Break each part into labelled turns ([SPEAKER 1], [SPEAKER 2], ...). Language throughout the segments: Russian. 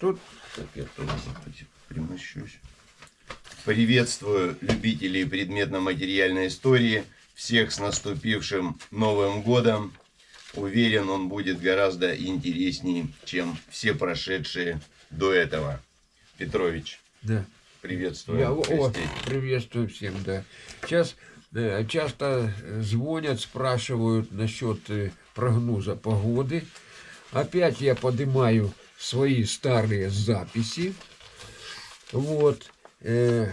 [SPEAKER 1] Тут
[SPEAKER 2] так я тоже примощусь. Приветствую любителей предметно-материальной истории. Всех с наступившим Новым годом. Уверен, он будет гораздо интереснее, чем все прошедшие до этого. Петрович.
[SPEAKER 1] Да.
[SPEAKER 2] Приветствую.
[SPEAKER 1] Я, о, приветствую всем, да. Сейчас э, часто звонят, спрашивают насчет э, прогноза погоды. Опять я поднимаю свои старые записи. Вот. Э,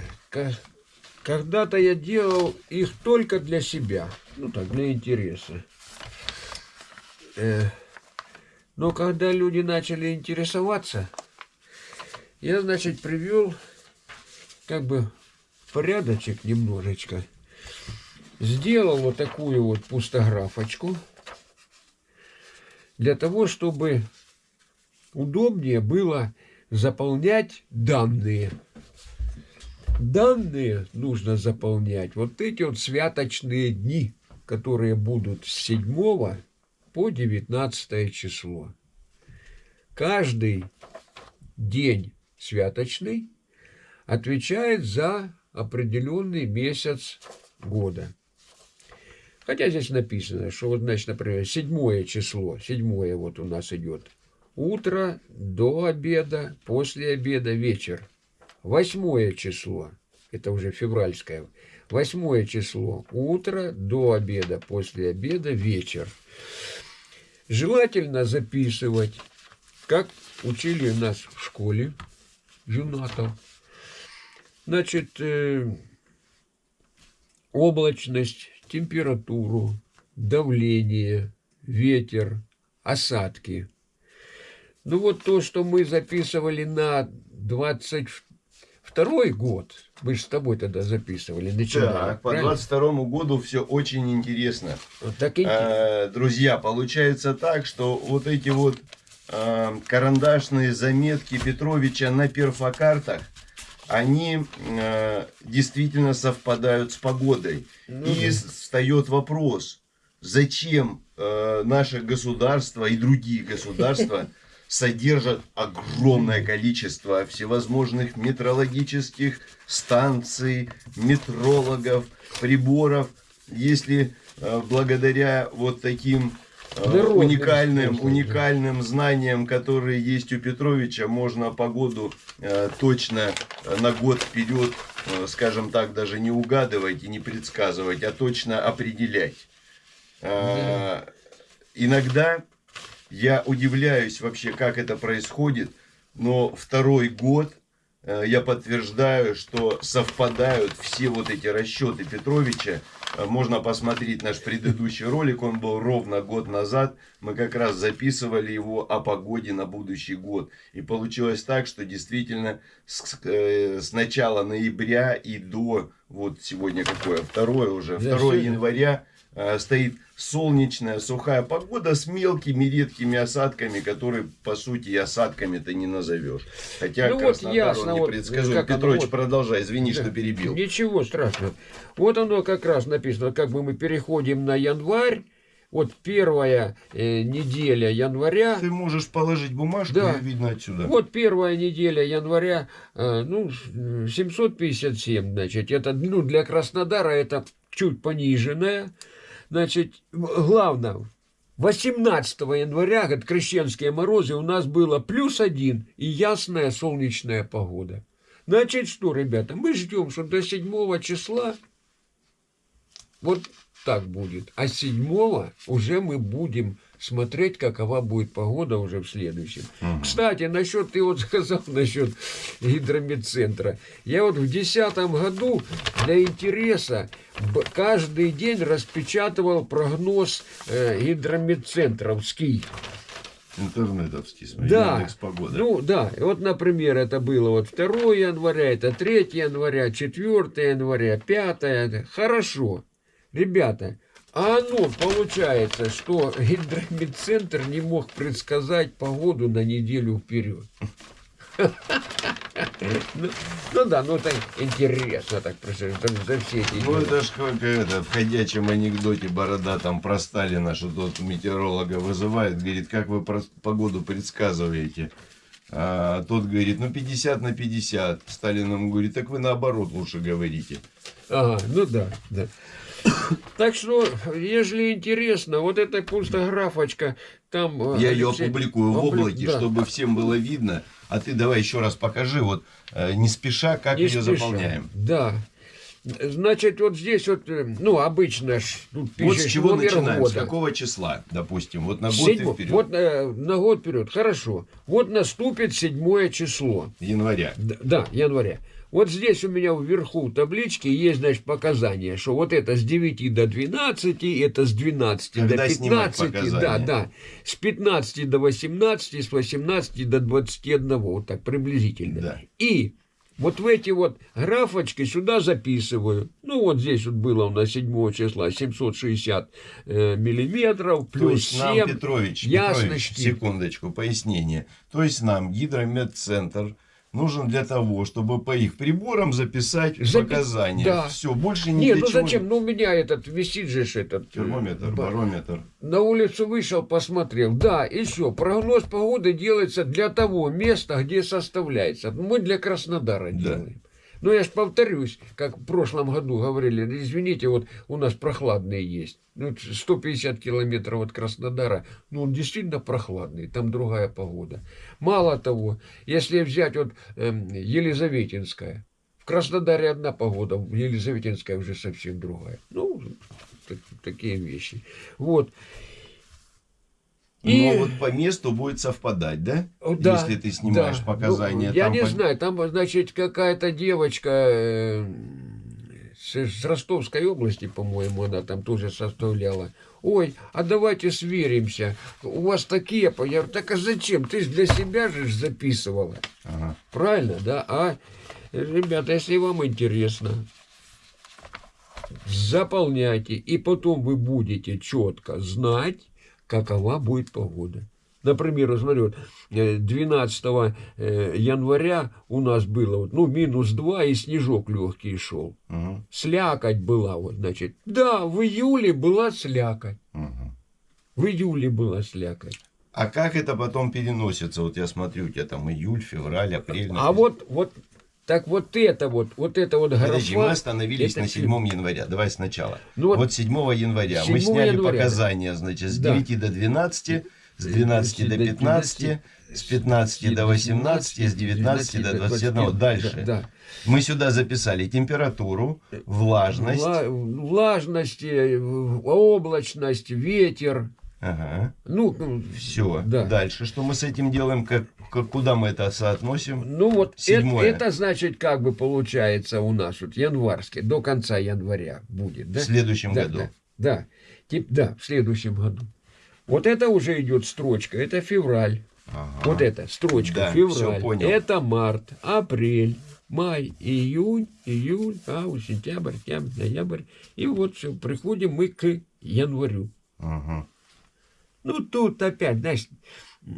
[SPEAKER 1] когда-то я делал их только для себя. Ну так, для интереса. Э, но когда люди начали интересоваться, я, значит, привел как бы порядочек немножечко. Сделал вот такую вот пустографочку для того, чтобы удобнее было заполнять данные. Данные нужно заполнять вот эти вот святочные дни, которые будут с 7 по 19 число. Каждый день святочный отвечает за определенный месяц года. Хотя здесь написано, что значит, например, седьмое число, седьмое вот у нас идет. Утро, до обеда, после обеда, вечер. Восьмое число, это уже февральское. Восьмое число, утро, до обеда, после обеда, вечер. Желательно записывать, как учили нас в школе, Юнатов. Значит, э, облачность, температуру, давление, ветер, осадки. Ну вот то, что мы записывали на 22 год, мы же с тобой тогда записывали, начинали.
[SPEAKER 2] Так, по 22 году все очень интересно.
[SPEAKER 1] Вот так интересно.
[SPEAKER 2] А, друзья, получается так, что вот эти вот а, карандашные заметки Петровича на перфокартах, они э, действительно совпадают с погодой. Ну, и да. встает вопрос, зачем э, наше государство и другие государства содержат огромное количество всевозможных метрологических станций, метрологов, приборов, если э, благодаря вот таким Дорогой, уникальным, уникальным знаниям, которые есть у Петровича, можно погоду э, точно на год вперед, э, скажем так, даже не угадывать и не предсказывать, а точно определять. Э, иногда я удивляюсь вообще, как это происходит, но второй год э, я подтверждаю, что совпадают все вот эти расчеты Петровича Э, можно посмотреть наш предыдущий ролик, он был ровно год назад. Мы как раз записывали его о погоде на будущий год. И получилось так, что действительно с, э, с начала ноября и до, вот сегодня какое, второе уже, 2 января Э, стоит солнечная, сухая погода с мелкими редкими осадками, которые, по сути, осадками-то не назовешь. Хотя ну вот ясно, он непредсказуем. Вот, Петрович, вот, продолжай, извини, да, что перебил.
[SPEAKER 1] Ничего страшного. Вот оно как раз написано, как бы мы переходим на январь, вот первая э, неделя января.
[SPEAKER 2] Ты можешь положить бумажку, да. видно отсюда.
[SPEAKER 1] Вот первая неделя января, э, ну, 757, значит, это, ну, для Краснодара это чуть пониженная. Значит, главное, 18 января, как крещенские морозы, у нас было плюс один и ясная солнечная погода. Значит, что, ребята, мы ждем, что до 7 числа вот так будет. А 7 уже мы будем смотреть, какова будет погода уже в следующем. Угу. Кстати, насчет, ты вот сказал насчет гидромедцентра. Я вот в 2010 году для интереса каждый день распечатывал прогноз э, гидромедцентровский.
[SPEAKER 2] Интернетовский,
[SPEAKER 1] смотри, да. погода. Ну, да. И вот, например, это было вот 2 января, это 3 января, 4 января, 5. Хорошо. Ребята, а оно получается, что гидромедцентр не мог предсказать погоду на неделю вперед. Ну, ну да, ну это интересно так за, за все эти
[SPEAKER 2] Ну это ж как это, в ходячем анекдоте Борода там про Сталина, что тот метеоролога вызывает, говорит, как вы про погоду предсказываете. А тот говорит, ну 50 на 50. Сталин ему говорит, так вы наоборот лучше говорите.
[SPEAKER 1] Ага, ну да, да. Так что, если интересно, вот эта пустографочка, там... э,
[SPEAKER 2] Я ее опубликую в облаке, чтобы всем было видно. А ты давай еще раз покажи, вот э, не спеша, как ее заполняем.
[SPEAKER 1] Да. Значит, вот здесь вот, э, ну, обычно тут
[SPEAKER 2] Вот с чего начинаем? С
[SPEAKER 1] года.
[SPEAKER 2] какого числа, допустим? Вот на год
[SPEAKER 1] Седьмо-
[SPEAKER 2] вперед.
[SPEAKER 1] Вот э, на год вперед. Хорошо. Вот наступит седьмое число.
[SPEAKER 2] Января.
[SPEAKER 1] Д- Да, января. Вот здесь у меня вверху таблички есть, значит, показания, что вот это с 9 до 12, это с 12
[SPEAKER 2] Когда
[SPEAKER 1] до
[SPEAKER 2] снимать
[SPEAKER 1] 15, да, да, с 15 до 18, с 18 до 21, вот так приблизительно.
[SPEAKER 2] Да.
[SPEAKER 1] И вот в эти вот графочки сюда записываю. Ну, вот здесь вот было у нас 7 числа 760 э, миллиметров,
[SPEAKER 2] То
[SPEAKER 1] плюс
[SPEAKER 2] есть нам,
[SPEAKER 1] 7.
[SPEAKER 2] Петрович, Петрович,
[SPEAKER 1] ясности.
[SPEAKER 2] секундочку, пояснение. То есть нам гидрометцентр нужен для того, чтобы по их приборам записать
[SPEAKER 1] Запи-
[SPEAKER 2] показания.
[SPEAKER 1] да.
[SPEAKER 2] Все, больше ни
[SPEAKER 1] Нет,
[SPEAKER 2] для
[SPEAKER 1] ну
[SPEAKER 2] чего
[SPEAKER 1] зачем? Ну, у меня этот висит же этот... э,
[SPEAKER 2] Термометр,
[SPEAKER 1] ба-
[SPEAKER 2] барометр.
[SPEAKER 1] На улицу вышел, посмотрел. Да, и все. Прогноз погоды делается для того места, где составляется. Мы для Краснодара
[SPEAKER 2] Да.
[SPEAKER 1] делаем. Но я ж повторюсь, как в прошлом году говорили, «Ну, извините, вот у нас прохладные есть. Ну, 150 километров от Краснодара, ну, он действительно прохладный, там другая погода. Мало того, если взять вот эм, Елизаветинская, в Краснодаре одна погода, в Елизаветинская уже совсем другая. Ну, так- такие вещи. Вот. И-
[SPEAKER 2] Но вот по месту будет совпадать, да?
[SPEAKER 1] Да,
[SPEAKER 2] Если ты снимаешь
[SPEAKER 1] да.
[SPEAKER 2] показания.
[SPEAKER 1] Ну, я
[SPEAKER 2] там
[SPEAKER 1] не
[SPEAKER 2] по-
[SPEAKER 1] знаю, там, значит, какая-то девочка э, с, с Ростовской области, по-моему, она там тоже составляла. Ой, а давайте сверимся. У вас такие... по-» Я говорю, так а зачем? Ты же для себя же записывала.
[SPEAKER 2] Ага.
[SPEAKER 1] Правильно, да? А, ребята, если вам интересно, заполняйте, и потом вы будете четко знать, какова будет погода. Например, смотри, вот, э, 12 э, января у нас было вот, ну, минус 2 и снежок легкий шел.
[SPEAKER 2] Мгм.
[SPEAKER 1] Слякоть была, вот, значит. Да, в июле была слякоть.
[SPEAKER 2] Мгм.
[SPEAKER 1] В июле была слякоть.
[SPEAKER 2] А как это потом переносится? Вот я смотрю, у тебя там июль, февраль, апрель.
[SPEAKER 1] А вот, вот, так вот это вот, вот это вот
[SPEAKER 2] Подожди,
[SPEAKER 1] графа-
[SPEAKER 2] мы остановились
[SPEAKER 1] это
[SPEAKER 2] на
[SPEAKER 1] фи-
[SPEAKER 2] 7 января. Давай сначала.
[SPEAKER 1] Ну вот-
[SPEAKER 2] вот, 7 января
[SPEAKER 1] 7
[SPEAKER 2] мы сняли
[SPEAKER 1] января.
[SPEAKER 2] показания, значит, с
[SPEAKER 1] Да.
[SPEAKER 2] 9 до 12, с 12 до 15, с 15 до 18, с 19 до 21. Дальше.
[SPEAKER 1] Да, да.
[SPEAKER 2] Мы сюда записали температуру, влажность.
[SPEAKER 1] Вла- влажность, э, облачность, ветер.
[SPEAKER 2] Ага.
[SPEAKER 1] Ну, ну,
[SPEAKER 2] Все.
[SPEAKER 1] Да.
[SPEAKER 2] Дальше что мы с этим делаем? Как, как- куда мы это соотносим?
[SPEAKER 1] ну вот это,
[SPEAKER 2] Седьмое.
[SPEAKER 1] это значит, как бы получается у нас вот январский, до конца января будет, да?
[SPEAKER 2] В следующем
[SPEAKER 1] да,
[SPEAKER 2] году.
[SPEAKER 1] Да, да. Тип, да, в следующем году. Вот это уже идет строчка, это февраль.
[SPEAKER 2] Ага.
[SPEAKER 1] Вот это строчка,
[SPEAKER 2] Да,
[SPEAKER 1] февраль.
[SPEAKER 2] понял.
[SPEAKER 1] Это март, апрель, май, июнь, июль, август, сентябрь, октябрь, ноябрь. И вот все, приходим мы к январю.
[SPEAKER 2] Ага.
[SPEAKER 1] Ну, тут опять, знаешь, э,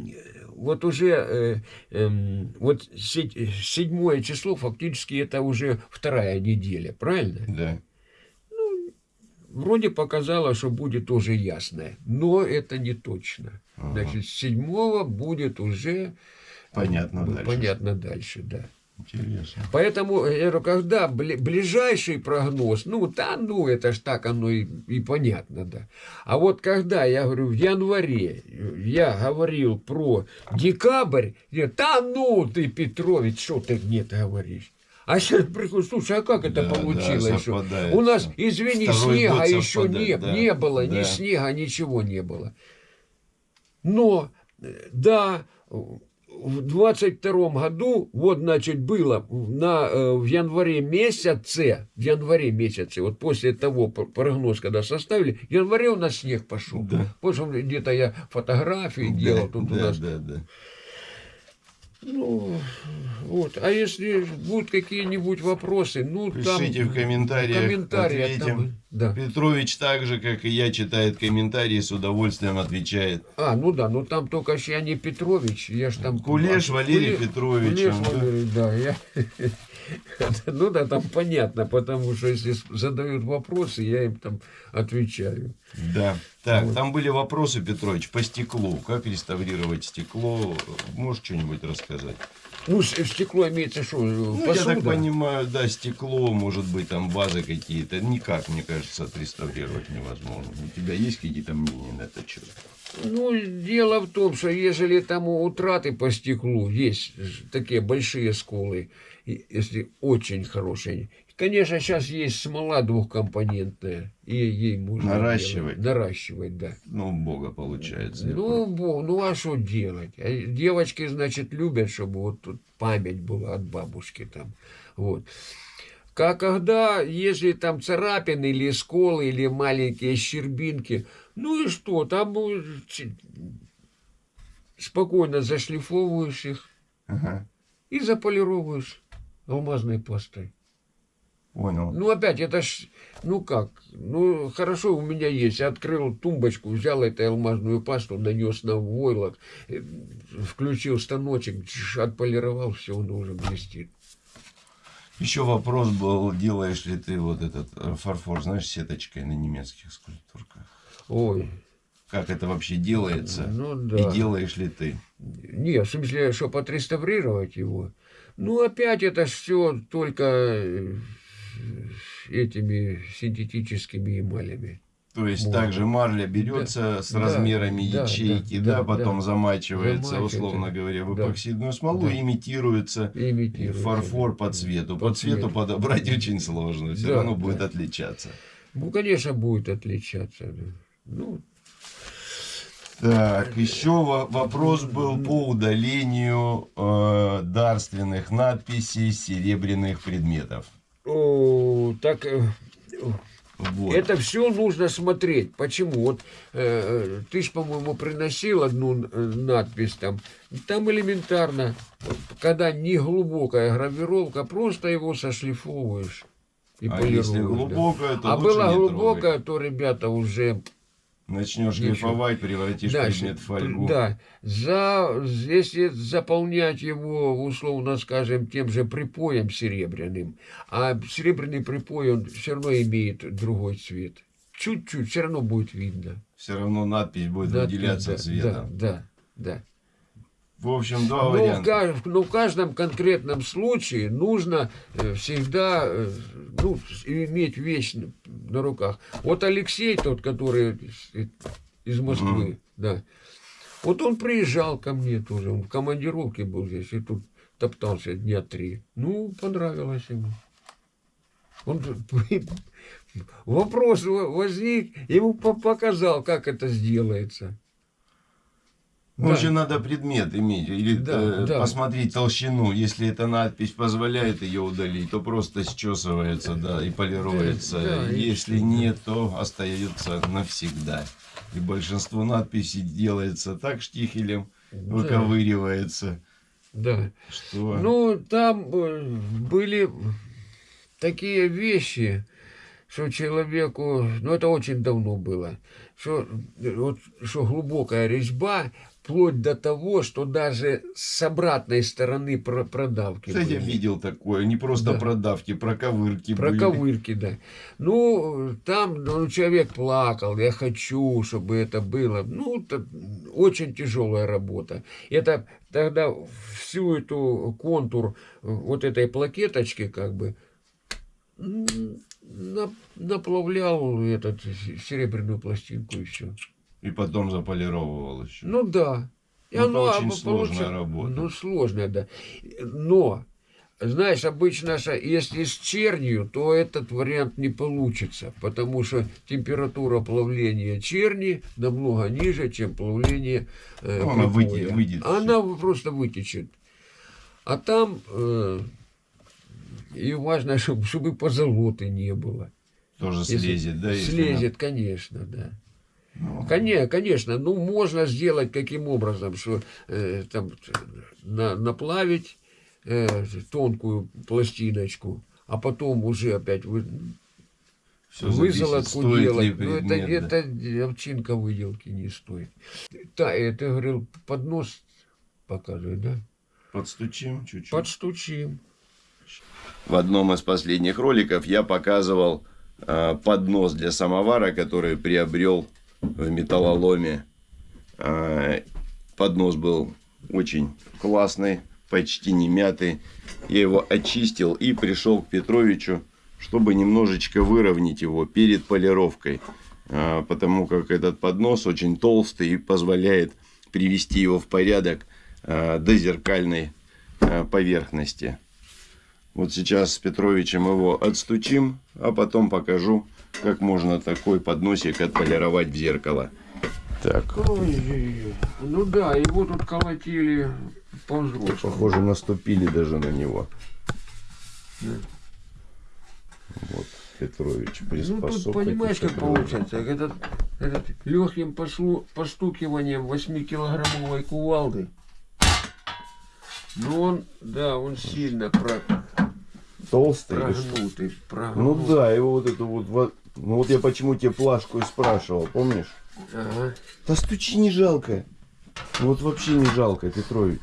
[SPEAKER 1] вот уже э, эм, вот се- седьмое число фактически это уже вторая неделя, правильно?
[SPEAKER 2] Да.
[SPEAKER 1] Вроде показало, что будет тоже ясное, но это не точно.
[SPEAKER 2] Ага.
[SPEAKER 1] Значит, седьмого будет уже
[SPEAKER 2] Понятно
[SPEAKER 1] б-
[SPEAKER 2] дальше.
[SPEAKER 1] понятно дальше, да.
[SPEAKER 2] Интересно.
[SPEAKER 1] Поэтому, я говорю, когда бли- ближайший прогноз, ну, да, ну, это ж так оно и, и понятно, да. А вот когда, я говорю, в январе я говорил про декабрь, я, да ну ты, Петрович, что ты мне говоришь? А сейчас приходит, слушай, а как это
[SPEAKER 2] Да, да,
[SPEAKER 1] получилось?
[SPEAKER 2] совпадает
[SPEAKER 1] У нас, извини,
[SPEAKER 2] Второй
[SPEAKER 1] снега
[SPEAKER 2] год
[SPEAKER 1] еще не,
[SPEAKER 2] да,
[SPEAKER 1] не было, ни
[SPEAKER 2] да.
[SPEAKER 1] снега, ничего не было. Но, э, да, в 22 году, вот, значит, было на, э, в январе месяце, в январе месяце, вот после того прогноз, когда составили, в январе у нас снег пошел.
[SPEAKER 2] Да.
[SPEAKER 1] Позже где-то я фотографии делал,
[SPEAKER 2] да,
[SPEAKER 1] тут у
[SPEAKER 2] да,
[SPEAKER 1] нас
[SPEAKER 2] да, да.
[SPEAKER 1] Ну, вот. А если будут какие-нибудь вопросы, ну, там...
[SPEAKER 2] Пишите в комментариях,
[SPEAKER 1] комментариях
[SPEAKER 2] ответим.
[SPEAKER 1] там да.
[SPEAKER 2] Петрович так же, как и я, читает комментарии, с удовольствием отвечает.
[SPEAKER 1] А, ну да, ну там только я не Петрович, я ж там...
[SPEAKER 2] Кулеш Валерий
[SPEAKER 1] Куле-
[SPEAKER 2] Петрович,
[SPEAKER 1] Кулеш. Валерий, да, я... Ну да, там понятно, потому что если задают вопросы, я им там отвечаю.
[SPEAKER 2] Да. Так,
[SPEAKER 1] Вот.
[SPEAKER 2] там были вопросы, Петрович, по стеклу. Как реставрировать стекло? Можешь что-нибудь рассказать?
[SPEAKER 1] Ну, стекло имеется что,
[SPEAKER 2] Ну, я
[SPEAKER 1] посуда?
[SPEAKER 2] так понимаю, да, стекло, может быть, там вазы какие-то. Никак, мне кажется, отреставрировать невозможно. У тебя есть какие-то мнения на этот счет?
[SPEAKER 1] Ну, дело в том, что ежели там утраты по стеклу есть такие большие сколы, если очень хорошие. Конечно, сейчас есть смола двухкомпонентная, и ей можно
[SPEAKER 2] Наращивать.
[SPEAKER 1] делать. наращивать, да.
[SPEAKER 2] Ну, бога получается.
[SPEAKER 1] Ну, бо- ну а что делать? А Девочки, значит, любят, чтобы вот тут память была от бабушки там. Вот. Как когда, если там царапины или сколы, или маленькие щербинки, ну и что, там спокойно зашлифовываешь их
[SPEAKER 2] Ага,
[SPEAKER 1] и заполировываешь алмазной пастой.
[SPEAKER 2] понял.
[SPEAKER 1] Ну, опять, это ж, ну как, ну, хорошо, у меня есть. Открыл тумбочку, взял эту алмазную пасту, нанес на войлок, э, включил станочек, отполировал, все, он уже блестит.
[SPEAKER 2] Еще вопрос был, делаешь ли ты вот этот э, фарфор, знаешь, сеточкой на немецких скульптурках?
[SPEAKER 1] Ой,
[SPEAKER 2] Как это вообще делается?
[SPEAKER 1] ну да.
[SPEAKER 2] И делаешь ли ты?
[SPEAKER 1] Не, в смысле, чтобы отреставрировать его. Ну, опять это все только э, этими синтетическими эмалями.
[SPEAKER 2] То есть
[SPEAKER 1] Можно.
[SPEAKER 2] также марля берется с
[SPEAKER 1] Да,
[SPEAKER 2] размерами
[SPEAKER 1] да,
[SPEAKER 2] ячейки,
[SPEAKER 1] да,
[SPEAKER 2] да,
[SPEAKER 1] да,
[SPEAKER 2] потом
[SPEAKER 1] да.
[SPEAKER 2] замачивается,
[SPEAKER 1] Замачивается,
[SPEAKER 2] условно говоря, в эпоксидную смолу,
[SPEAKER 1] Да.
[SPEAKER 2] имитируется и
[SPEAKER 1] Имитируют.
[SPEAKER 2] фарфор по цвету. По,
[SPEAKER 1] По
[SPEAKER 2] цвету
[SPEAKER 1] цвету.
[SPEAKER 2] подобрать очень сложно, все
[SPEAKER 1] Да,
[SPEAKER 2] равно будет
[SPEAKER 1] да.
[SPEAKER 2] отличаться.
[SPEAKER 1] Ну, конечно, будет отличаться. Ну,
[SPEAKER 2] Так, еще во- вопрос был по удалению э, дарственных надписей серебряных предметов.
[SPEAKER 1] О, так э,
[SPEAKER 2] Вот.
[SPEAKER 1] это все нужно смотреть. Почему? Вот э, ты ж, по-моему, приносил одну э, надпись там. Там элементарно, когда не глубокая гравировка, просто его сошлифовываешь и
[SPEAKER 2] а
[SPEAKER 1] полируешь.
[SPEAKER 2] если
[SPEAKER 1] да.
[SPEAKER 2] глубокое, то
[SPEAKER 1] А была глубокая, то ребята уже
[SPEAKER 2] Начнешь
[SPEAKER 1] Ничего.
[SPEAKER 2] шлифовать, превратишь
[SPEAKER 1] Дальше.
[SPEAKER 2] предмет в фольгу.
[SPEAKER 1] Да, за, если заполнять его, условно скажем, тем же припоем серебряным, а серебряный припой, он все равно имеет другой цвет. Чуть-чуть, все равно будет видно.
[SPEAKER 2] Все равно надпись будет
[SPEAKER 1] Да,
[SPEAKER 2] выделяться
[SPEAKER 1] да,
[SPEAKER 2] цветом.
[SPEAKER 1] Да, да, да.
[SPEAKER 2] В общем, два
[SPEAKER 1] в,
[SPEAKER 2] варианта.
[SPEAKER 1] ка- но в каждом конкретном случае нужно э, всегда э, ну, иметь вещь на- руках. Вот Алексей, тот, который из, из Москвы,
[SPEAKER 2] Мгм.
[SPEAKER 1] да, вот он приезжал ко мне тоже, он в командировке был здесь, и тут топтался дня три. Ну, понравилось ему. Он вопрос во- возник, ему по- показал, как это сделается.
[SPEAKER 2] Ну,
[SPEAKER 1] Да.
[SPEAKER 2] Очень надо предмет иметь, или
[SPEAKER 1] Да,
[SPEAKER 2] э,
[SPEAKER 1] да.
[SPEAKER 2] посмотреть толщину. Если эта надпись позволяет ее удалить, то просто счесывается, да, и полируется.
[SPEAKER 1] Да, да, и
[SPEAKER 2] Если
[SPEAKER 1] да.
[SPEAKER 2] нет, то остается навсегда. И большинство надписей делается так штихелем,
[SPEAKER 1] Да.
[SPEAKER 2] выковыривается,
[SPEAKER 1] Да.
[SPEAKER 2] что...
[SPEAKER 1] Ну, там э, были такие вещи, что человеку, ну это очень давно было, что, э, вот, что глубокая резьба, вплоть до того, что даже с обратной стороны про- продавки
[SPEAKER 2] Кстати, я
[SPEAKER 1] были.
[SPEAKER 2] видел такое, не просто
[SPEAKER 1] Да.
[SPEAKER 2] продавки, проковырки были.
[SPEAKER 1] Проковырки, да. Ну, там ну, человек плакал, я хочу, чтобы это было. Ну, это очень тяжелая работа. Это тогда всю эту контур э, вот этой плакеточки как бы наплавлял этот серебряную пластинку и все.
[SPEAKER 2] И потом заполировывал еще.
[SPEAKER 1] Ну да. И
[SPEAKER 2] Ну, это
[SPEAKER 1] оно
[SPEAKER 2] очень
[SPEAKER 1] оно
[SPEAKER 2] сложная работа.
[SPEAKER 1] Ну, сложная, да. Но, знаешь, обычно, если с чернью, то этот вариант не получится, потому что температура плавления черни намного ниже, чем плавление э,
[SPEAKER 2] Ну, она выйдет- выйдет
[SPEAKER 1] Она просто вытечет. А там э, и важно, чтобы, чтобы позолоты не было.
[SPEAKER 2] Тоже
[SPEAKER 1] Если
[SPEAKER 2] слезет, да?
[SPEAKER 1] Слезет, конечно, да.
[SPEAKER 2] Ну,
[SPEAKER 1] Конечно, конечно, ну можно сделать каким образом, что э, там на- наплавить э, тонкую пластиночку, а потом уже опять вы- Вызолотку делать. Ну, это,
[SPEAKER 2] да.
[SPEAKER 1] это овчинка выделки не стоит. Да, ты говорил, поднос показывай, да?
[SPEAKER 2] Подстучим чуть-чуть.
[SPEAKER 1] Подстучим.
[SPEAKER 2] В одном из последних роликов я показывал э, поднос для самовара, который приобрел в металлоломе. Э, поднос был очень классный, почти не мятый. Я его очистил и пришел к Петровичу, чтобы немножечко выровнять его перед полировкой. Э, потому как этот поднос очень толстый и позволяет привести его в порядок э, до зеркальной поверхности. Вот сейчас с Петровичем его отстучим, а потом покажу, как можно такой подносик отполировать в зеркало. Так,
[SPEAKER 1] Ой-ой-ой. Ну да, его тут колотили по
[SPEAKER 2] похоже, наступили даже на него.
[SPEAKER 1] Да.
[SPEAKER 2] Вот, Петрович,
[SPEAKER 1] Ну тут понимаешь, как получается. Этот, этот легким послу, постукиванием 8-килограммовой кувалды. Ну он, да, он сильно про,
[SPEAKER 2] Толстый? что?
[SPEAKER 1] прогнутый.
[SPEAKER 2] Ну
[SPEAKER 1] прогнутый.
[SPEAKER 2] да, его вот эту вот... во- Ну вот я почему тебе плашку и спрашивал, помнишь?
[SPEAKER 1] Ага.
[SPEAKER 2] Да стучи не жалко. Вот вообще не жалко, Петрович.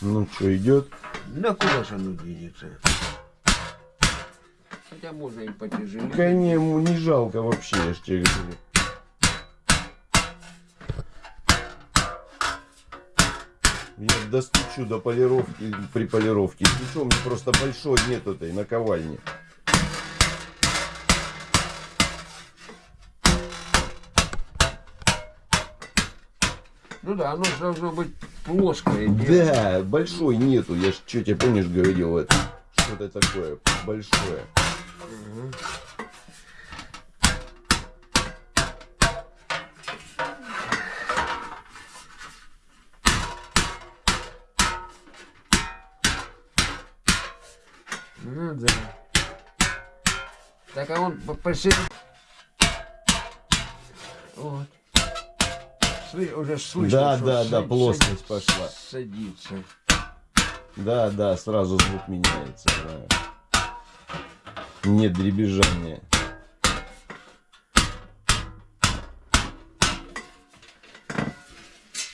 [SPEAKER 2] Ну что, идет?
[SPEAKER 1] На куда же оно денется? Хотя можно и потяжелее.
[SPEAKER 2] Конечно, не жалко вообще, я ж тебе говорю. Достучу до полировки, при полировке. Причем мне просто большой нет этой наковальни.
[SPEAKER 1] Ну да, оно должно быть плоское.
[SPEAKER 2] Да, большой нету. Я что тебе помнишь говорил, это что-то такое большое.
[SPEAKER 1] Мгм. Ну да. Так, а он по- посередине. Вот. Уже слышно,
[SPEAKER 2] Да, да, да, плоскость пошла.
[SPEAKER 1] Садится.
[SPEAKER 2] Да, да, сразу звук меняется. да. Нет дребезжания.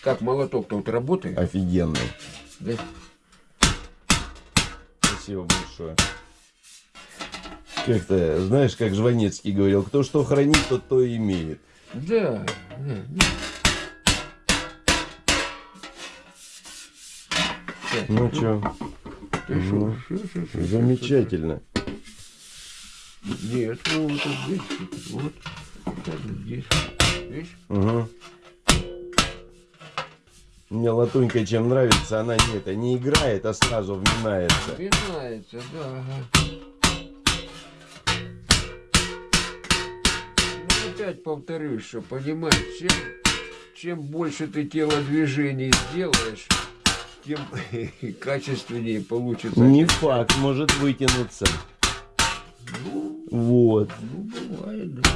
[SPEAKER 1] Как молоток-то вот работает?
[SPEAKER 2] Офигенный.
[SPEAKER 1] Да?
[SPEAKER 2] Спасибо большое. Как-то, знаешь, как Жванецкий говорил, кто что хранит, тот то и имеет.
[SPEAKER 1] Да. да, да. Так,
[SPEAKER 2] Ну что, ну, замечательно.
[SPEAKER 1] Нет, ну вот здесь, вот, вот здесь. Видишь?
[SPEAKER 2] Угу. Мне латунька чем нравится, она не это не играет, а сразу вминается.
[SPEAKER 1] Пинается, да. Опять повторюсь, что понимаешь, чем, чем больше ты телодвижений сделаешь, тем качественнее получится.
[SPEAKER 2] Не факт, может вытянуться.
[SPEAKER 1] Ну,
[SPEAKER 2] Вот.
[SPEAKER 1] ну, бывает, да.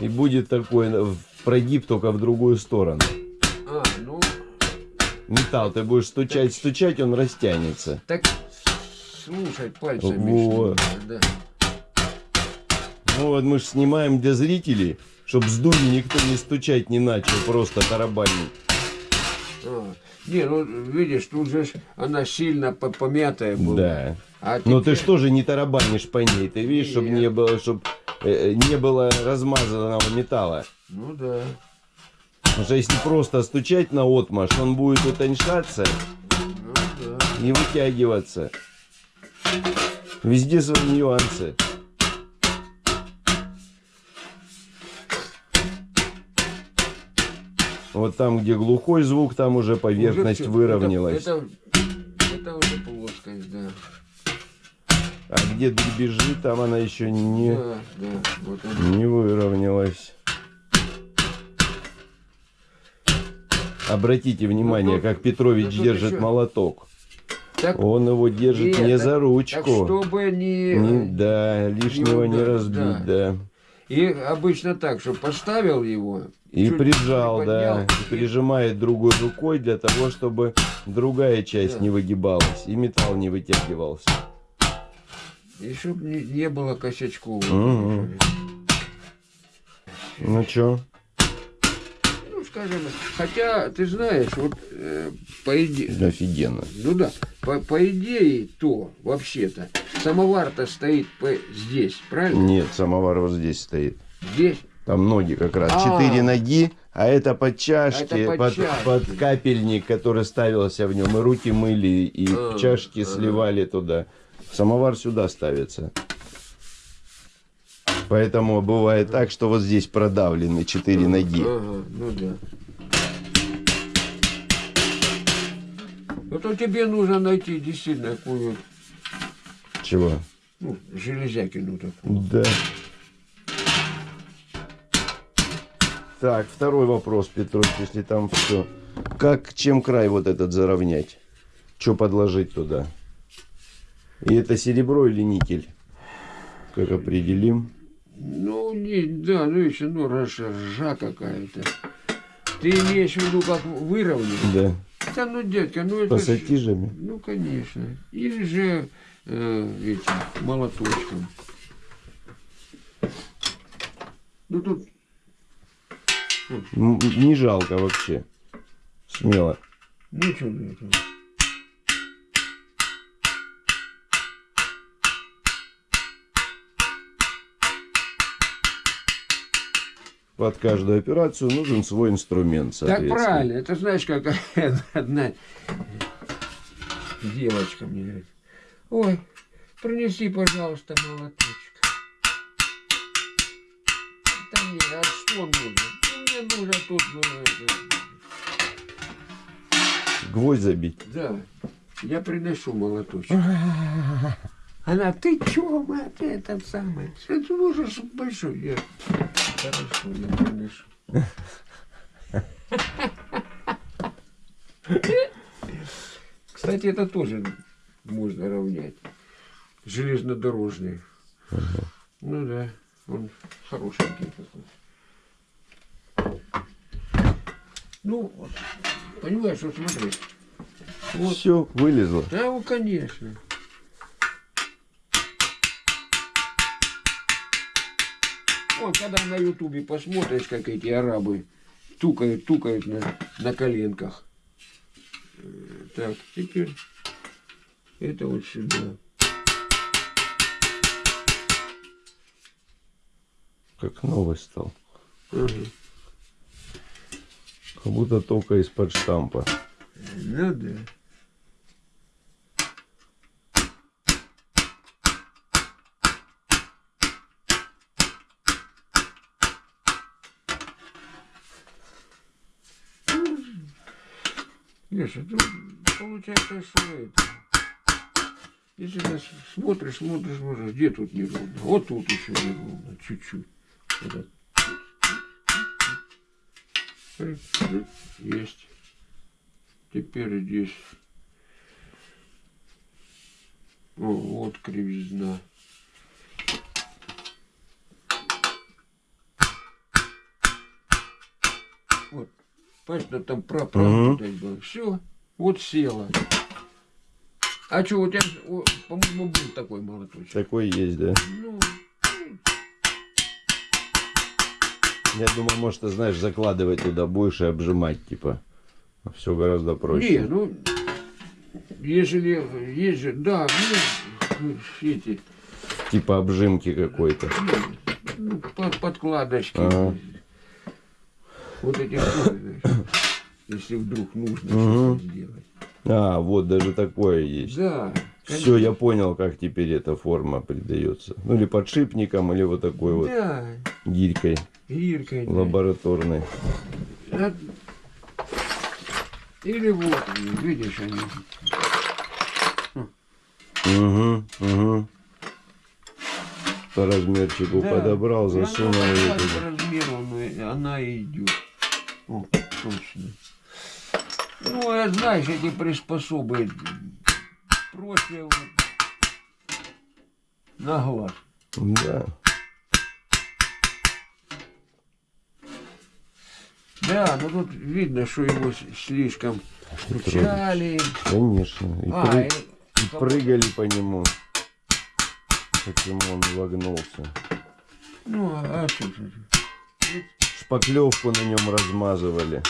[SPEAKER 2] И будет такой прогиб только в другую сторону.
[SPEAKER 1] А, ну,
[SPEAKER 2] Металл ты будешь стучать, стучать, он растянется.
[SPEAKER 1] так слушать пальцами.
[SPEAKER 2] Вот.
[SPEAKER 1] да.
[SPEAKER 2] Ну вот мы же снимаем для зрителей, чтобы с дури никто не стучать не начал, просто тарабанить.
[SPEAKER 1] А, не, ну, видишь, тут же она сильно по- помятая была.
[SPEAKER 2] Да.
[SPEAKER 1] А
[SPEAKER 2] Но ты
[SPEAKER 1] теперь-
[SPEAKER 2] что же не тарабанишь по ней? Ты видишь, чтобы не было, чтобы не было размазанного металла.
[SPEAKER 1] Ну да.
[SPEAKER 2] Потому что если просто стучать на отмаш, он будет утоньшаться
[SPEAKER 1] Ну да.
[SPEAKER 2] и вытягиваться. Везде свои нюансы. Вот там, где глухой звук, там уже поверхность
[SPEAKER 1] Уже всё.
[SPEAKER 2] выровнялась.
[SPEAKER 1] Это, это, это уже плоскость, да.
[SPEAKER 2] А где дребезжит, там она еще не,
[SPEAKER 1] Да, да. Вот
[SPEAKER 2] не выровнялась. Обратите внимание,
[SPEAKER 1] Ну,
[SPEAKER 2] как Петрович
[SPEAKER 1] ну,
[SPEAKER 2] держит
[SPEAKER 1] еще-
[SPEAKER 2] молоток.
[SPEAKER 1] Так,
[SPEAKER 2] Он его держит
[SPEAKER 1] Нет,
[SPEAKER 2] не
[SPEAKER 1] так-
[SPEAKER 2] за
[SPEAKER 1] так
[SPEAKER 2] ручку.
[SPEAKER 1] чтобы не...
[SPEAKER 2] Не- да, лишнего не
[SPEAKER 1] удар-
[SPEAKER 2] разбить, да.
[SPEAKER 1] И обычно так, что поставил его.
[SPEAKER 2] И прижал,
[SPEAKER 1] приподнял,
[SPEAKER 2] да, и прижимает другой рукой для того, чтобы другая часть
[SPEAKER 1] Да.
[SPEAKER 2] не выгибалась и металл не вытягивался.
[SPEAKER 1] И чтоб не, не было косячков.
[SPEAKER 2] Мгм. Ну чё?
[SPEAKER 1] Скажем, хотя, ты знаешь, вот э, по идее,
[SPEAKER 2] Офигенно.
[SPEAKER 1] ну да, по, по идее, то, вообще-то, самовар-то стоит по- здесь, правильно?
[SPEAKER 2] Нет, самовар вот здесь стоит.
[SPEAKER 1] Здесь.
[SPEAKER 2] Там ноги как раз.
[SPEAKER 1] А.
[SPEAKER 2] Четыре ноги, а это под чашки,
[SPEAKER 1] Это под
[SPEAKER 2] под,
[SPEAKER 1] чашки.
[SPEAKER 2] под капельник, который ставился в нем. И руки мыли, и
[SPEAKER 1] А,
[SPEAKER 2] чашки
[SPEAKER 1] ага.
[SPEAKER 2] сливали туда. Самовар сюда ставится. Поэтому бывает так, что вот здесь продавлены четыре ноги.
[SPEAKER 1] Ага, ну да. Вот тебе нужно найти действительно какую
[SPEAKER 2] Чего?
[SPEAKER 1] ну, железякину такую.
[SPEAKER 2] Да. Так, второй вопрос, Петрович, если там все. Как, чем край вот этот заровнять? Что подложить туда? И это серебро или никель? Как определим?
[SPEAKER 1] Ну, не, да, ну еще, ну, ржа какая-то. Ты имеешь в виду, как выровнять?
[SPEAKER 2] Да.
[SPEAKER 1] Да, ну, дядька, ну это
[SPEAKER 2] Пассатижами?
[SPEAKER 1] Ну, конечно. Или же э, этим, молоточком. Ну, тут
[SPEAKER 2] Не жалко вообще. Смело.
[SPEAKER 1] ничего для
[SPEAKER 2] Под каждую операцию нужен свой инструмент,
[SPEAKER 1] Так правильно. Это знаешь, как одна девочка мне говорит, ой, принеси, пожалуйста, молоточек. Да нет, а что нужно? Ну, мне нужно тут,
[SPEAKER 2] Гвоздь забить.
[SPEAKER 1] да, я приношу молоточек. Она, ты чё, мать, этот самый? Это можешь большой. Я, хорошо, я приношу. Кстати, это тоже можно равнять. Железнодорожный. Ну да, он хорошенький такой. Ну, вот, понимаешь, вот смотри. Вот.
[SPEAKER 2] Все, вылезло.
[SPEAKER 1] Да, ну, конечно. Вот, когда на ютубе посмотришь, как эти арабы тукают, тукают на, на коленках. Э, Так, теперь это вот сюда.
[SPEAKER 2] Как новый стал.
[SPEAKER 1] Ага.
[SPEAKER 2] Как будто только из-под штампа.
[SPEAKER 1] Ну да. Леша, ну, получается, что это. Если ты смотришь, смотришь, смотришь, где тут неровно? Вот тут еще неровно, чуть-чуть. Есть. Теперь здесь. О, вот кривизна. Вот. Понимаешь, да там про
[SPEAKER 2] Мгм.
[SPEAKER 1] было. Все, вот села. А что, у тебя, по-моему, был такой молоточек?
[SPEAKER 2] Такой есть, да?
[SPEAKER 1] Ну,
[SPEAKER 2] Я думаю, может, ты знаешь, закладывать туда будешь и обжимать, типа. Все гораздо проще.
[SPEAKER 1] не, ну, если есть же, да, ну, эти,
[SPEAKER 2] Типа обжимки какой-то.
[SPEAKER 1] ну, под- подкладочки.
[SPEAKER 2] Ага.
[SPEAKER 1] Вот эти штуки, знаешь, если вдруг нужно
[SPEAKER 2] Мгм.
[SPEAKER 1] что-то сделать.
[SPEAKER 2] А, вот даже такое есть.
[SPEAKER 1] Да.
[SPEAKER 2] Все, я понял, как теперь эта форма придается. Ну, или подшипником, или вот такой вот
[SPEAKER 1] Да,
[SPEAKER 2] гирькой
[SPEAKER 1] гиркой. да.
[SPEAKER 2] лабораторной.
[SPEAKER 1] А- Или вот, видишь, они.
[SPEAKER 2] Угу, угу. По размерчику
[SPEAKER 1] Да.
[SPEAKER 2] подобрал,
[SPEAKER 1] она
[SPEAKER 2] засунул.
[SPEAKER 1] вот
[SPEAKER 2] туда.
[SPEAKER 1] по размеру ну, она и идет. О, точно. Ну, я знаешь, эти приспособы против на глаз.
[SPEAKER 2] Да.
[SPEAKER 1] Да, но тут видно, что его слишком а кручали.
[SPEAKER 2] Конечно. И,
[SPEAKER 1] а,
[SPEAKER 2] пры...
[SPEAKER 1] и...
[SPEAKER 2] и прыгали по нему. Почему он вогнулся.
[SPEAKER 1] Ну, а, а что?
[SPEAKER 2] Шпаклевку на нем размазывали.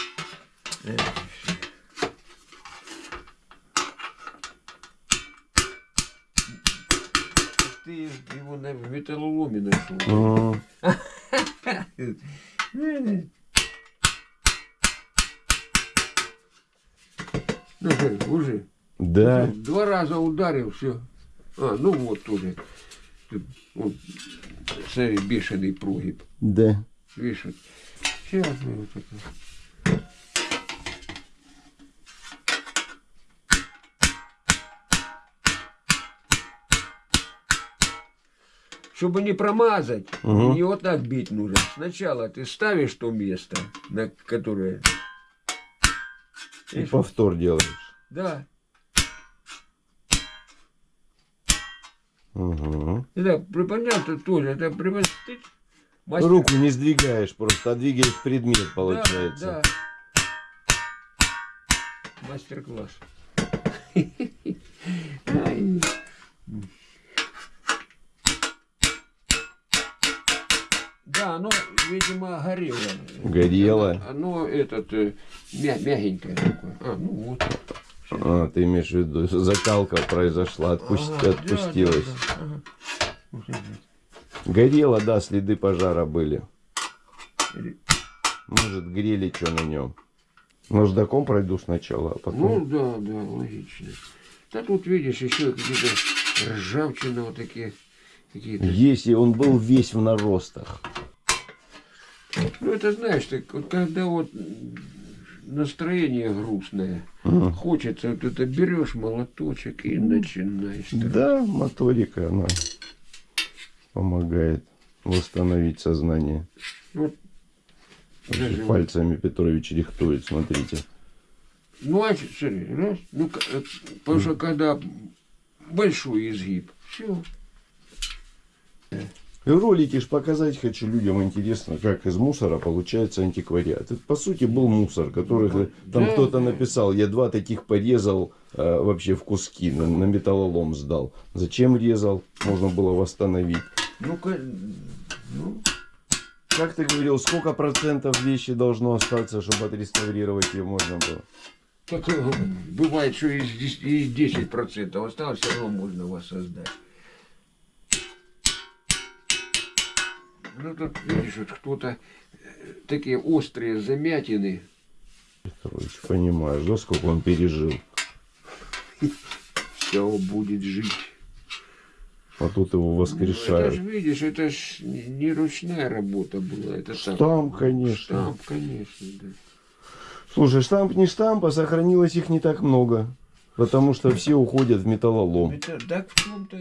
[SPEAKER 1] Ты его на металлоломе нашел.
[SPEAKER 2] М,
[SPEAKER 1] Ну, что, уже.
[SPEAKER 2] Да.
[SPEAKER 1] Два раза ударил, все. А, ну вот тоже. Вот, смотри, бешеный прогиб.
[SPEAKER 2] Да.
[SPEAKER 1] Вот. Сейчас мы вот это. Чтобы не промазать,
[SPEAKER 2] Мгм.
[SPEAKER 1] не вот так бить нужно. Сначала ты ставишь то место, на которое...
[SPEAKER 2] И
[SPEAKER 1] Видишь,
[SPEAKER 2] повтор делаешь.
[SPEAKER 1] Да.
[SPEAKER 2] Угу.
[SPEAKER 1] Это приподнял ты тоже. Это приподнял. Мастер-
[SPEAKER 2] Руку не сдвигаешь, просто двигаешь предмет,
[SPEAKER 1] Да,
[SPEAKER 2] получается.
[SPEAKER 1] да. Мастер-класс. Ай. Да, оно, видимо, горело.
[SPEAKER 2] Горело?
[SPEAKER 1] Оно, оно этот, э, мя- мягенькое такое. А, ну вот.
[SPEAKER 2] А, ты имеешь в виду, закалка произошла, отпусть-
[SPEAKER 1] Ага, да,
[SPEAKER 2] отпустилась.
[SPEAKER 1] да, да, ага.
[SPEAKER 2] Горело, да, следы пожара были. Может, грели что на нем. Наждаком пройду сначала, а потом...
[SPEAKER 1] Ну да, да, логично. Да тут видишь еще какие-то ржавчина вот такие какие-то.
[SPEAKER 2] Если он был весь в наростах.
[SPEAKER 1] Ну это знаешь, так вот когда вот настроение грустное,
[SPEAKER 2] Мгм.
[SPEAKER 1] хочется вот это берешь молоточек и начинаешь.
[SPEAKER 2] Да, моторика, она помогает восстановить сознание.
[SPEAKER 1] Вот, даже вот.
[SPEAKER 2] Пальцами Петрович рихтует, смотрите.
[SPEAKER 1] Ну а смотри, раз, ну э, потому что когда большой изгиб, все.
[SPEAKER 2] В ролике ж показать хочу людям интересно, как из мусора получается антиквариат. Это, по сути, был мусор, который
[SPEAKER 1] Ну,
[SPEAKER 2] там кто-то написал, я два таких порезал э, вообще в куски, на, на металлолом сдал. Зачем резал? Можно было восстановить.
[SPEAKER 1] Ну, ка- ну,
[SPEAKER 2] Как ты говорил, сколько процентов вещи должно остаться, чтобы отреставрировать ее можно было?
[SPEAKER 1] так, э, бывает, что из 10, и 10% осталось, все равно можно воссоздать. Ну тут, видишь, вот кто-то э, такие острые замятины.
[SPEAKER 2] Петрович, понимаешь, да, сколько он пережил.
[SPEAKER 1] Все будет жить.
[SPEAKER 2] А тут его
[SPEAKER 1] Ну, это
[SPEAKER 2] воскрешают.
[SPEAKER 1] же, видишь, это ж не ручная работа была. Это так.
[SPEAKER 2] Штамп, конечно.
[SPEAKER 1] Штамп, конечно, да.
[SPEAKER 2] Слушай, штамп не штамп, а сохранилось их не так много. Потому что все уходят в металлолом.
[SPEAKER 1] Это, так в том-то и.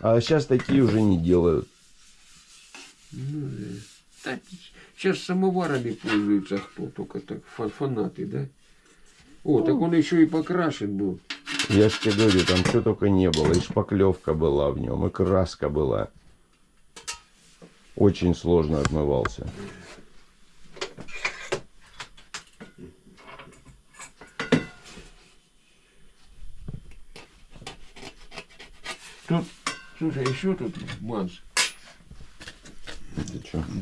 [SPEAKER 2] А сейчас такие уже не делают.
[SPEAKER 1] Ну, да. Так, сейчас самоварами пользуются кто только так, фа- фанаты, да? О, так он еще и покрашен был.
[SPEAKER 2] Я же тебе говорю, там что только не было. И шпаклевка была в нем, и краска была. Очень сложно отмывался.
[SPEAKER 1] Тут, слушай, еще тут манс.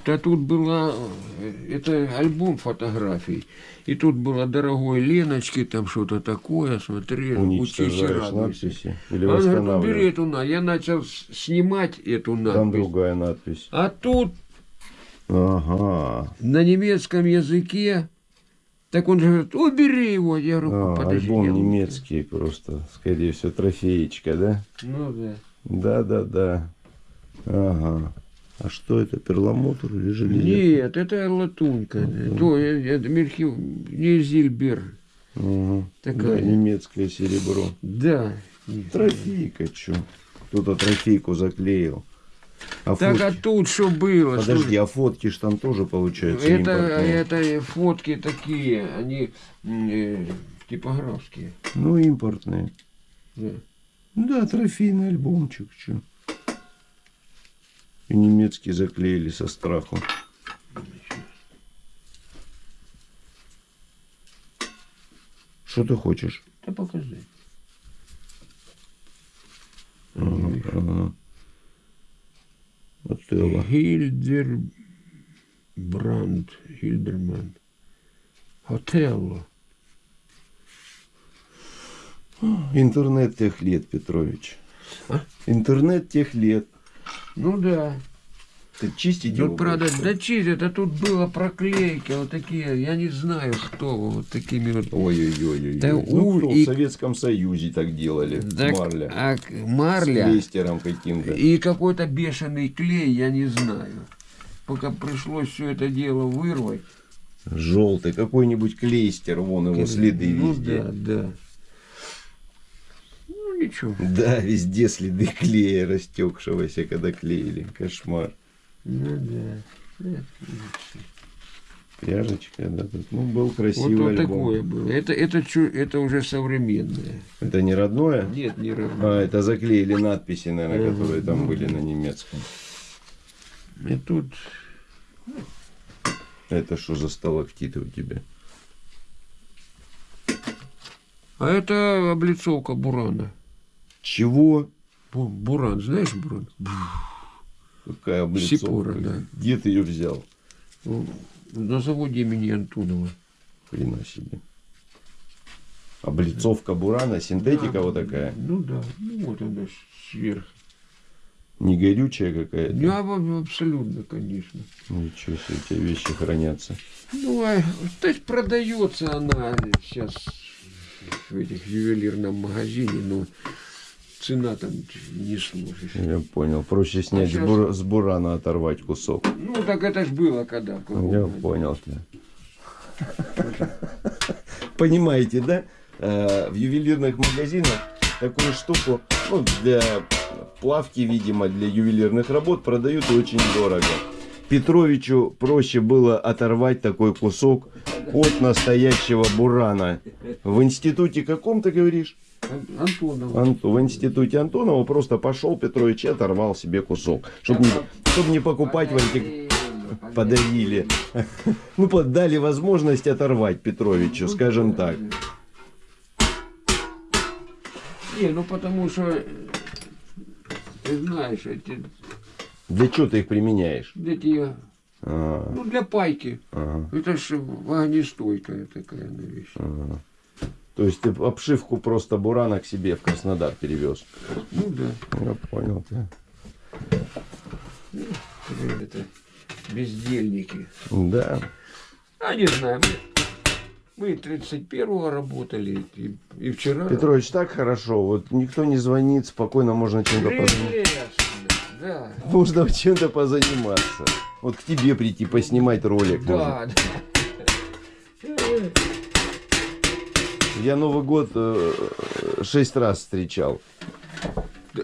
[SPEAKER 1] Да тут была, э, это альбом фотографий. И тут было дорогой Леночки, там что-то такое, смотри, учись и радуйся.
[SPEAKER 2] или
[SPEAKER 1] Он говорит, убери
[SPEAKER 2] восстанавливаешь.
[SPEAKER 1] эту на. Я начал снимать эту
[SPEAKER 2] Там
[SPEAKER 1] надпись.
[SPEAKER 2] другая надпись.
[SPEAKER 1] А тут
[SPEAKER 2] Ага.
[SPEAKER 1] на немецком языке, так он же говорит, убери его. Я говорю,
[SPEAKER 2] А,
[SPEAKER 1] подожди.
[SPEAKER 2] альбом немецкий просто, скорее всего, трофеечка, да?
[SPEAKER 1] Ну да.
[SPEAKER 2] Да, да, да. Ага. А что это, перламутр или железо?
[SPEAKER 1] Нет, это латунька. То, э, это мельхи, не Зильбер. Такая.
[SPEAKER 2] Да, немецкое серебро.
[SPEAKER 1] Да.
[SPEAKER 2] Трофейка, чё? Кто-то трофейку заклеил. А
[SPEAKER 1] Так а
[SPEAKER 2] фотки?
[SPEAKER 1] тут что было?
[SPEAKER 2] Подожди,
[SPEAKER 1] Что-
[SPEAKER 2] а фотки ж там тоже получается
[SPEAKER 1] это, это фотки такие, они э, типографские.
[SPEAKER 2] Ну, импортные.
[SPEAKER 1] Да.
[SPEAKER 2] Да, трофейный альбомчик, чё. И немецкие заклеили со страху. Что ты хочешь?
[SPEAKER 1] Да покажи.
[SPEAKER 2] Ага. Отелло.
[SPEAKER 1] Гильдер... Бранд, Гильдерман. Отелло.
[SPEAKER 2] Интернет тех лет, Петрович.
[SPEAKER 1] А?
[SPEAKER 2] Интернет тех лет.
[SPEAKER 1] Ну да.
[SPEAKER 2] Ты чистить его
[SPEAKER 1] Тут, правда,
[SPEAKER 2] будешь?
[SPEAKER 1] да чистят, а тут было проклейки вот такие, я не знаю, кто вот такими вот.
[SPEAKER 2] Ой-ой-ой.
[SPEAKER 1] Да
[SPEAKER 2] ну, кто
[SPEAKER 1] и-
[SPEAKER 2] в Советском Союзе так делали.
[SPEAKER 1] Так,
[SPEAKER 2] Марля.
[SPEAKER 1] а к-
[SPEAKER 2] С
[SPEAKER 1] марля
[SPEAKER 2] клейстером каким-то.
[SPEAKER 1] и какой-то бешеный клей, я не знаю. Пока пришлось все это дело вырвать.
[SPEAKER 2] Желтый. Какой-нибудь клейстер. Вон его следы
[SPEAKER 1] ну,
[SPEAKER 2] везде.
[SPEAKER 1] да, да. Ну ничего.
[SPEAKER 2] Да, везде следы клея растекшегося, когда клеили. Кошмар.
[SPEAKER 1] Ну да.
[SPEAKER 2] Пряжечка, да. Тут, ну, был
[SPEAKER 1] Вот,
[SPEAKER 2] красивый
[SPEAKER 1] вот
[SPEAKER 2] альбом.
[SPEAKER 1] такое было. Это, это, это уже современное.
[SPEAKER 2] Это не родное?
[SPEAKER 1] Нет, не равно.
[SPEAKER 2] А, это заклеили надписи, наверное,
[SPEAKER 1] Мгм.
[SPEAKER 2] которые там были на немецком.
[SPEAKER 1] И тут
[SPEAKER 2] Это что за сталактиты у тебя?
[SPEAKER 1] А это облицовка бурана.
[SPEAKER 2] Чего?
[SPEAKER 1] Бу- Буран, знаешь буран?
[SPEAKER 2] Какая облицовка?
[SPEAKER 1] Сипора, да.
[SPEAKER 2] Где ты ее взял?
[SPEAKER 1] Ну, На заводе имени Антонова.
[SPEAKER 2] Хрена себе. Облицовка бурана, синтетика
[SPEAKER 1] Да,
[SPEAKER 2] вот такая.
[SPEAKER 1] Ну да, ну вот она сверху.
[SPEAKER 2] Не горючая какая-то.
[SPEAKER 1] Да, абсолютно, конечно.
[SPEAKER 2] Ничего себе, у тебя вещи хранятся.
[SPEAKER 1] Ну, а, то есть продается она сейчас в этих ювелирном магазине, но цена там не сложишь.
[SPEAKER 2] Я понял. Проще снять
[SPEAKER 1] щас-
[SPEAKER 2] с, бур- с бурана, оторвать кусок.
[SPEAKER 1] Ну, так это ж было когда.
[SPEAKER 2] Я понял тебя. Понимаете, да? Э, В ювелирных магазинах такую штуку, ну, для плавки, видимо, для ювелирных работ продают очень дорого. Петровичу проще было оторвать такой кусок от настоящего бурана. В институте каком ты говоришь?
[SPEAKER 1] Ан- Антонова.
[SPEAKER 2] Анту- в институте Антонова просто пошел Петрович и оторвал себе кусок. Чтобы не, чтоб не покупать в антик... Подарили. Ну, под- дали возможность оторвать Петровичу, скажем так.
[SPEAKER 1] Не, ну потому что, э, ты знаешь, эти,
[SPEAKER 2] Для чего ты их применяешь?
[SPEAKER 1] эти,
[SPEAKER 2] А,
[SPEAKER 1] ну для пайки.
[SPEAKER 2] ага,
[SPEAKER 1] Это ж огнестойкая такая вещь.
[SPEAKER 2] ага. То есть ты обшивку просто бурана к себе в Краснодар перевез.
[SPEAKER 1] Ну да,
[SPEAKER 2] Я понял тебя.
[SPEAKER 1] это бездельники.
[SPEAKER 2] Да.
[SPEAKER 1] А не знаю, мы, мы 31-го работали и, и вчера.
[SPEAKER 2] Петрович, так хорошо. Вот никто не звонит, спокойно можно чем-то позаниматься.
[SPEAKER 1] Да.
[SPEAKER 2] Можно чем-то позаниматься. Вот к тебе прийти, поснимать ролик. можно.
[SPEAKER 1] Да, да.
[SPEAKER 2] Я Новый год э, шесть раз встречал.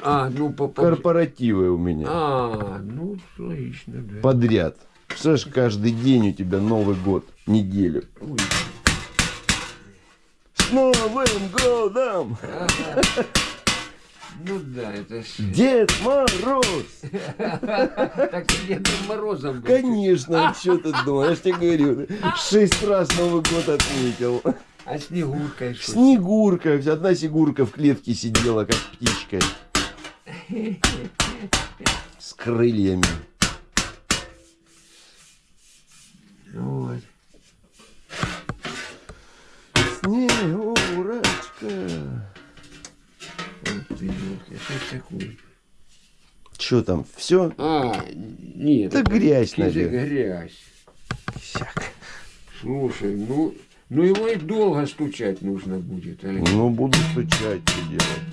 [SPEAKER 1] А, ну по, по-
[SPEAKER 2] Корпоративы у меня.
[SPEAKER 1] А, ну логично, да.
[SPEAKER 2] Подряд. Представляешь, каждый день у тебя Новый год. Неделю.
[SPEAKER 1] Ой,
[SPEAKER 2] С Новым годом!
[SPEAKER 1] ага. Ну да, это ж...
[SPEAKER 2] Дед Мороз!
[SPEAKER 1] Так ты Дедом Морозом был.
[SPEAKER 2] Конечно, что ты думаешь? Я тебе говорю, шесть раз Новый год отметил.
[SPEAKER 1] А Снегуркой что?
[SPEAKER 2] Снегурка, одна снегурка в клетке сидела, как птичка. С крыльями.
[SPEAKER 1] Вот.
[SPEAKER 2] Снегурочка.
[SPEAKER 1] Вот ты, что такое?
[SPEAKER 2] Что там, все?
[SPEAKER 1] А, нет.
[SPEAKER 2] Грязь,
[SPEAKER 1] это же
[SPEAKER 2] наверное.
[SPEAKER 1] грязь. Слушай, ну, ну его и долго стучать нужно будет. Олег.
[SPEAKER 2] Ну, буду стучать, что делать.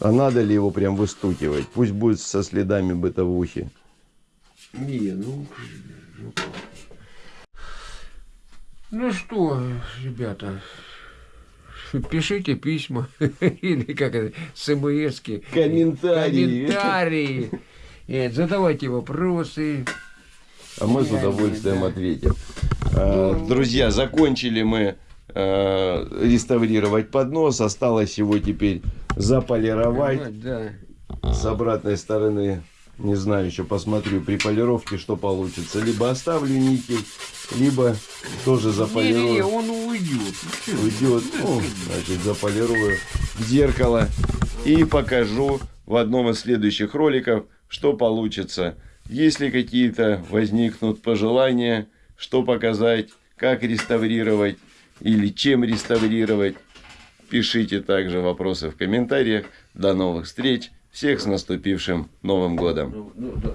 [SPEAKER 2] А надо ли его прям выстукивать? Пусть будет со следами бытовухи.
[SPEAKER 1] Не, ну, ну, что, ребята, пишите письма или как это, смски,
[SPEAKER 2] Комментарии.
[SPEAKER 1] комментарии, Нет, задавайте вопросы.
[SPEAKER 2] А мы с удовольствием ответим.
[SPEAKER 1] Ну,
[SPEAKER 2] Друзья, закончили мы э, реставрировать поднос. Осталось его теперь заполировать.
[SPEAKER 1] Да.
[SPEAKER 2] С обратной стороны, не знаю, еще посмотрю при полировке, что получится. Либо оставлю никель, либо тоже заполирую.
[SPEAKER 1] он уйдет.
[SPEAKER 2] Уйдет. Ну, значит, заполирую зеркало и покажу в одном из следующих роликов, что получится. Если какие-то возникнут пожелания, что показать, как реставрировать или чем реставрировать, пишите также вопросы в комментариях. До новых встреч. Всех с наступившим Новым годом.
[SPEAKER 1] Ну, ну.